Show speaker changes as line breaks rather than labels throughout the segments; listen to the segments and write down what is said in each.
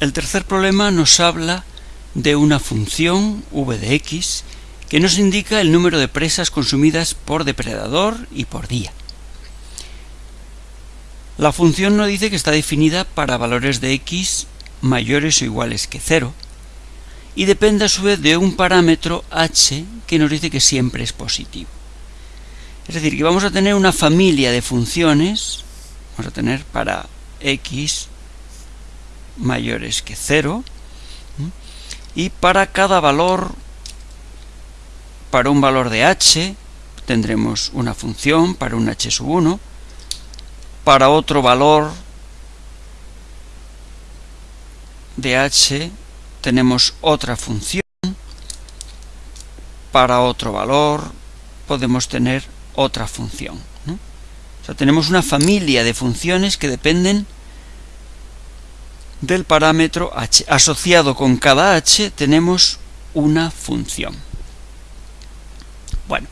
El tercer problema nos habla de una función v de x que nos indica el número de presas consumidas por depredador y por día. La función nos dice que está definida para valores de x mayores o iguales que 0 y depende a su vez de un parámetro h que nos dice que siempre es positivo. Es decir, que vamos a tener una familia de funciones, vamos a tener para x mayores que 0 y para cada valor para un valor de h tendremos una función para un h sub 1 para otro valor de h tenemos otra función para otro valor podemos tener otra función o sea, tenemos una familia de funciones que dependen del parámetro h. Asociado con cada h tenemos una función. Bueno,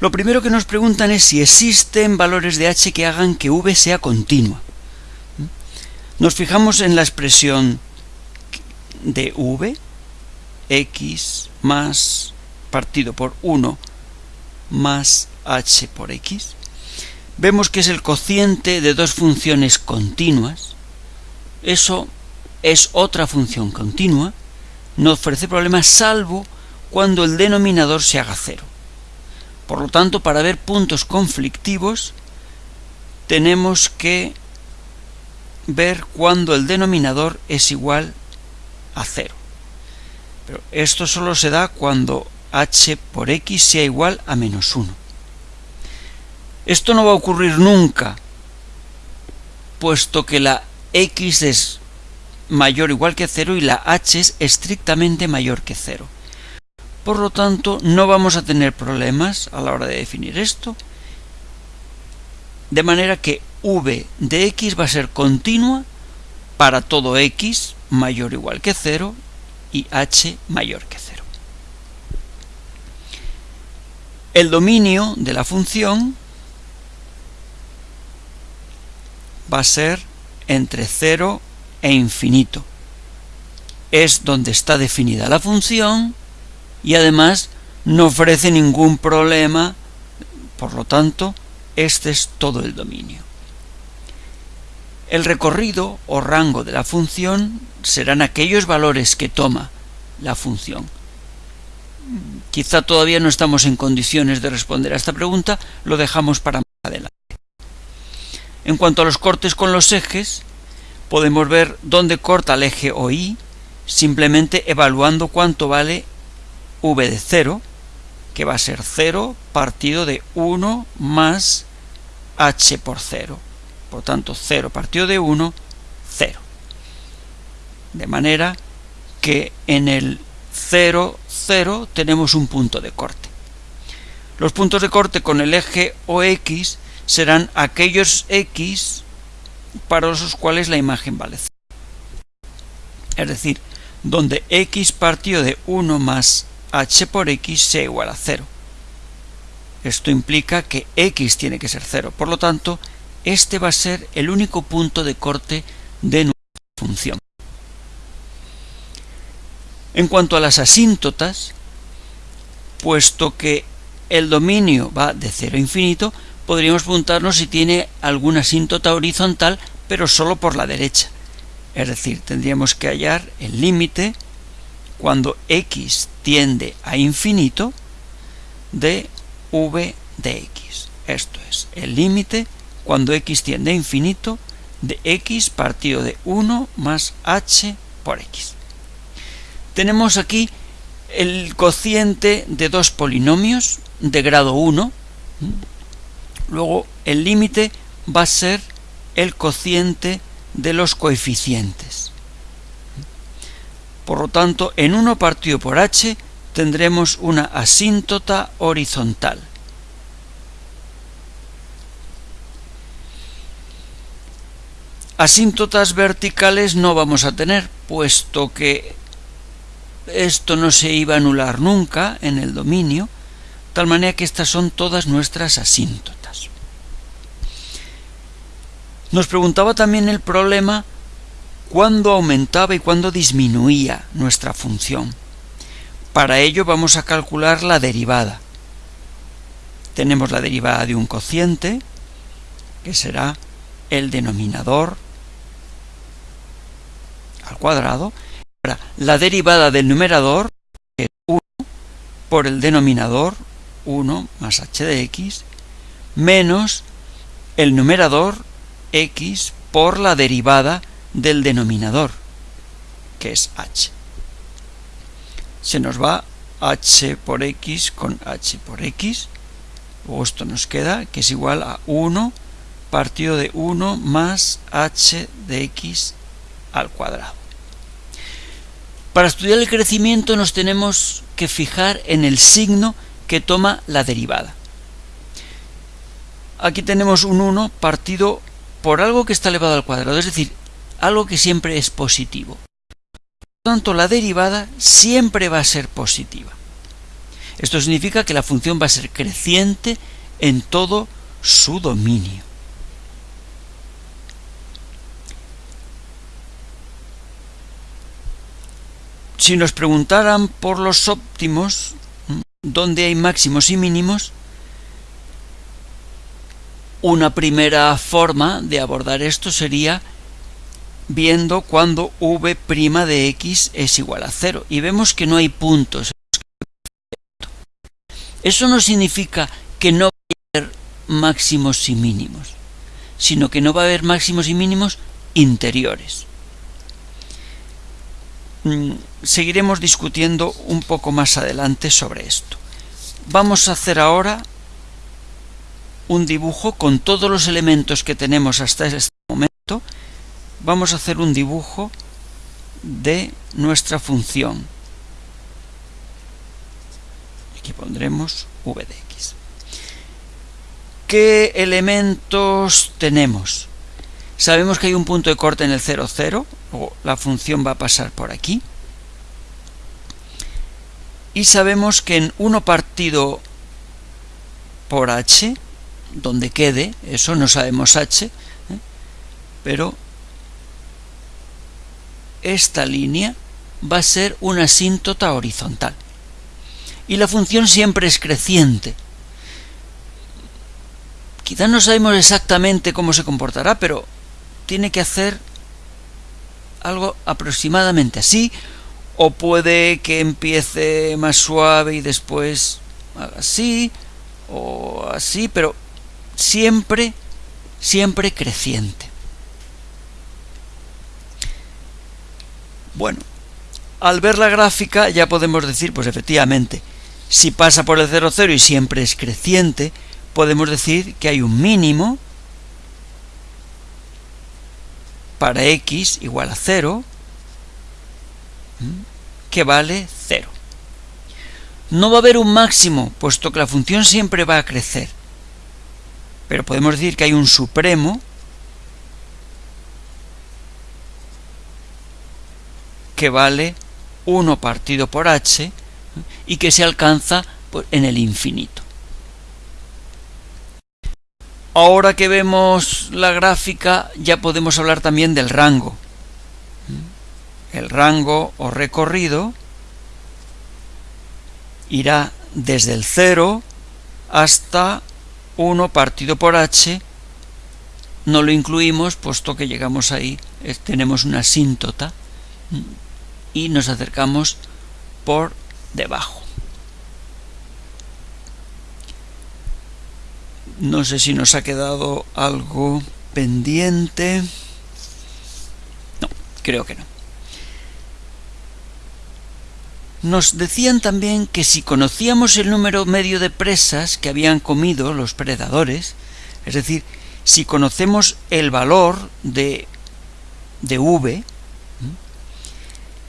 lo primero que nos preguntan es si existen valores de h que hagan que v sea continua. Nos fijamos en la expresión de v, x más partido por 1 más h por x. Vemos que es el cociente de dos funciones continuas, eso es otra función continua, no ofrece problemas salvo cuando el denominador se haga cero. Por lo tanto, para ver puntos conflictivos, tenemos que ver cuando el denominador es igual a cero. Pero esto solo se da cuando h por x sea igual a menos 1. Esto no va a ocurrir nunca, puesto que la x es mayor o igual que 0 y la h es estrictamente mayor que 0. Por lo tanto, no vamos a tener problemas a la hora de definir esto, de manera que v de x va a ser continua para todo x mayor o igual que 0 y h mayor que 0. El dominio de la función va a ser entre 0 e infinito. Es donde está definida la función y además no ofrece ningún problema, por lo tanto, este es todo el dominio. El recorrido o rango de la función serán aquellos valores que toma la función. Quizá todavía no estamos en condiciones de responder a esta pregunta, lo dejamos para. En cuanto a los cortes con los ejes, podemos ver dónde corta el eje OI simplemente evaluando cuánto vale v de 0, que va a ser 0 partido de 1 más h por 0. Por tanto, 0 partido de 1, 0. De manera que en el 0, 0 tenemos un punto de corte. Los puntos de corte con el eje OX serán aquellos x para los cuales la imagen vale 0. Es decir, donde x partido de 1 más h por x sea igual a 0. Esto implica que x tiene que ser 0. Por lo tanto, este va a ser el único punto de corte de nuestra función. En cuanto a las asíntotas, puesto que el dominio va de 0 a infinito, podríamos preguntarnos si tiene alguna asíntota horizontal, pero solo por la derecha. Es decir, tendríamos que hallar el límite cuando x tiende a infinito de v de x. Esto es el límite cuando x tiende a infinito de x partido de 1 más h por x. Tenemos aquí el cociente de dos polinomios de grado 1, Luego el límite va a ser el cociente de los coeficientes. Por lo tanto, en 1 partido por h tendremos una asíntota horizontal. Asíntotas verticales no vamos a tener, puesto que esto no se iba a anular nunca en el dominio, tal manera que estas son todas nuestras asíntotas. Nos preguntaba también el problema cuándo aumentaba y cuándo disminuía nuestra función. Para ello vamos a calcular la derivada. Tenemos la derivada de un cociente, que será el denominador al cuadrado. Ahora, la derivada del numerador es 1 por el denominador 1 más h de x menos el numerador x por la derivada del denominador, que es h. Se nos va h por x con h por x, luego esto nos queda que es igual a 1 partido de 1 más h de x al cuadrado. Para estudiar el crecimiento nos tenemos que fijar en el signo que toma la derivada. Aquí tenemos un 1 partido por algo que está elevado al cuadrado, es decir, algo que siempre es positivo. Por lo tanto, la derivada siempre va a ser positiva. Esto significa que la función va a ser creciente en todo su dominio. Si nos preguntaran por los óptimos, dónde hay máximos y mínimos, una primera forma de abordar esto sería viendo cuando v' de x es igual a cero. Y vemos que no hay puntos. Eso no significa que no va a haber máximos y mínimos, sino que no va a haber máximos y mínimos interiores. Mm, seguiremos discutiendo un poco más adelante sobre esto. Vamos a hacer ahora un dibujo con todos los elementos que tenemos hasta este momento. Vamos a hacer un dibujo de nuestra función. Aquí pondremos v de x. ¿Qué elementos tenemos? Sabemos que hay un punto de corte en el 0, 0, o la función va a pasar por aquí. Y sabemos que en 1 partido por h, donde quede, eso no sabemos h, ¿eh? pero esta línea va a ser una asíntota horizontal. Y la función siempre es creciente. Quizás no sabemos exactamente cómo se comportará, pero tiene que hacer algo aproximadamente así, o puede que empiece más suave y después así, o así, pero siempre, siempre creciente. Bueno, al ver la gráfica ya podemos decir, pues efectivamente, si pasa por el 0, 0 y siempre es creciente, podemos decir que hay un mínimo para x igual a 0, que vale 0. No va a haber un máximo, puesto que la función siempre va a crecer. Pero podemos decir que hay un supremo que vale 1 partido por h y que se alcanza en el infinito. Ahora que vemos la gráfica ya podemos hablar también del rango. El rango o recorrido irá desde el 0 hasta 1 partido por h. No lo incluimos puesto que llegamos ahí, eh, tenemos una asíntota y nos acercamos por debajo. No sé si nos ha quedado algo pendiente. No, creo que no. Nos decían también que si conocíamos el número medio de presas que habían comido los predadores, es decir, si conocemos el valor de, de v,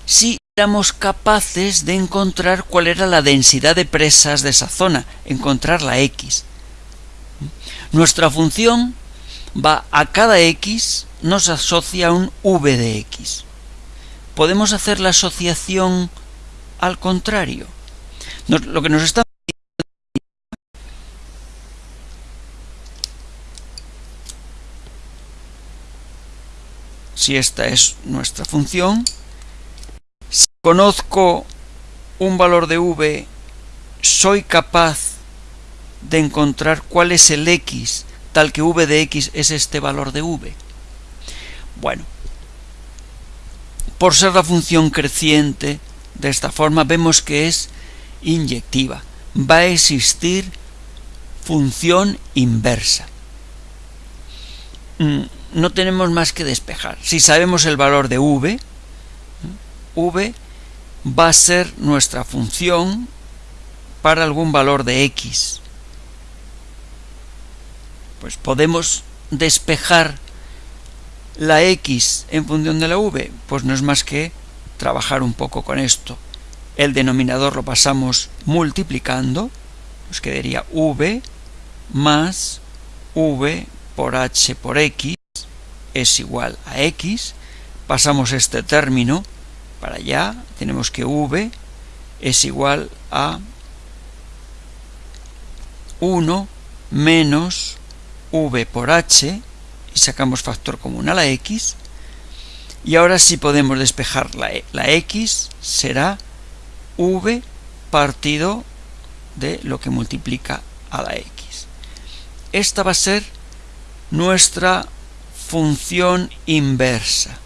si éramos capaces de encontrar cuál era la densidad de presas de esa zona, encontrar la x. Nuestra función va a cada x, nos asocia un v de x. Podemos hacer la asociación al contrario. lo que nos está si esta es nuestra función. Si conozco un valor de v, soy capaz de encontrar cuál es el x, tal que v de x es este valor de v. Bueno, por ser la función creciente, de esta forma vemos que es inyectiva. Va a existir función inversa. Mm, no tenemos más que despejar. Si sabemos el valor de v, v va a ser nuestra función para algún valor de x. Pues podemos despejar la x en función de la v, pues no es más que trabajar un poco con esto. El denominador lo pasamos multiplicando, nos quedaría v más v por h por x es igual a x. Pasamos este término para allá, tenemos que v es igual a 1 menos v por h, y sacamos factor común a la x, y ahora sí podemos despejar la, e, la x, será v partido de lo que multiplica a la x. Esta va a ser nuestra función inversa.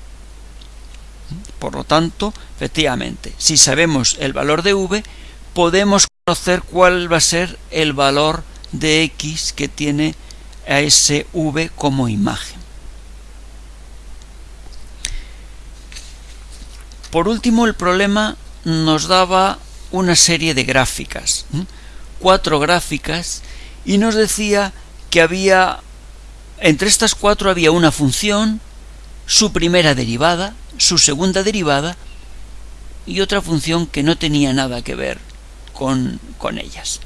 Por lo tanto, efectivamente, si sabemos el valor de v, podemos conocer cuál va a ser el valor de x que tiene a ese v como imagen. Por último, el problema nos daba una serie de gráficas, cuatro gráficas, y nos decía que había, entre estas cuatro había una función, su primera derivada, su segunda derivada, y otra función que no tenía nada que ver con, con ellas.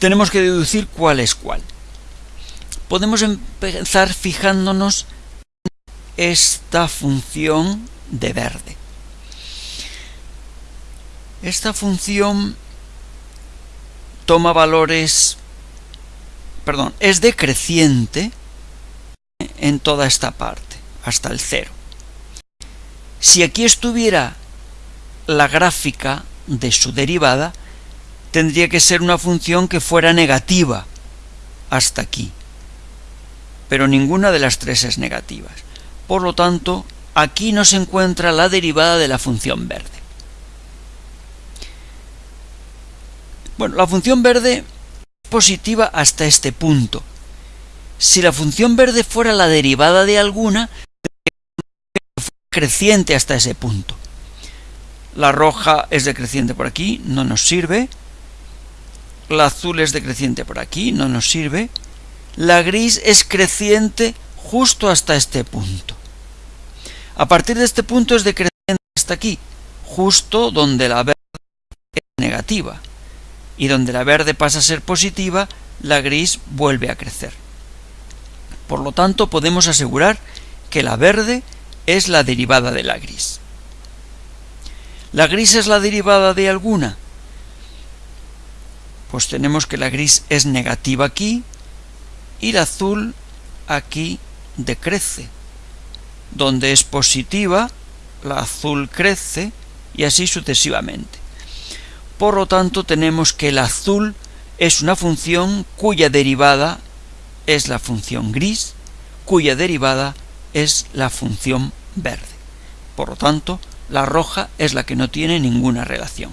Tenemos que deducir cuál es cuál. Podemos empezar fijándonos esta función de verde. Esta función toma valores, perdón, es decreciente en toda esta parte, hasta el cero. Si aquí estuviera la gráfica de su derivada, tendría que ser una función que fuera negativa hasta aquí. Pero ninguna de las tres es negativa. Por lo tanto, aquí no se encuentra la derivada de la función verde. Bueno, la función verde es positiva hasta este punto. Si la función verde fuera la derivada de alguna, creciente hasta ese punto. La roja es decreciente por aquí, no nos sirve. La azul es decreciente por aquí, no nos sirve. La gris es creciente justo hasta este punto. A partir de este punto es decreciente hasta aquí, justo donde la verde es negativa. Y donde la verde pasa a ser positiva, la gris vuelve a crecer. Por lo tanto, podemos asegurar que la verde es la derivada de la gris. ¿La gris es la derivada de alguna? Pues tenemos que la gris es negativa aquí y la azul aquí decrece. Donde es positiva, la azul crece y así sucesivamente. Por lo tanto, tenemos que el azul es una función cuya derivada es la función gris, cuya derivada es la función verde. Por lo tanto, la roja es la que no tiene ninguna relación.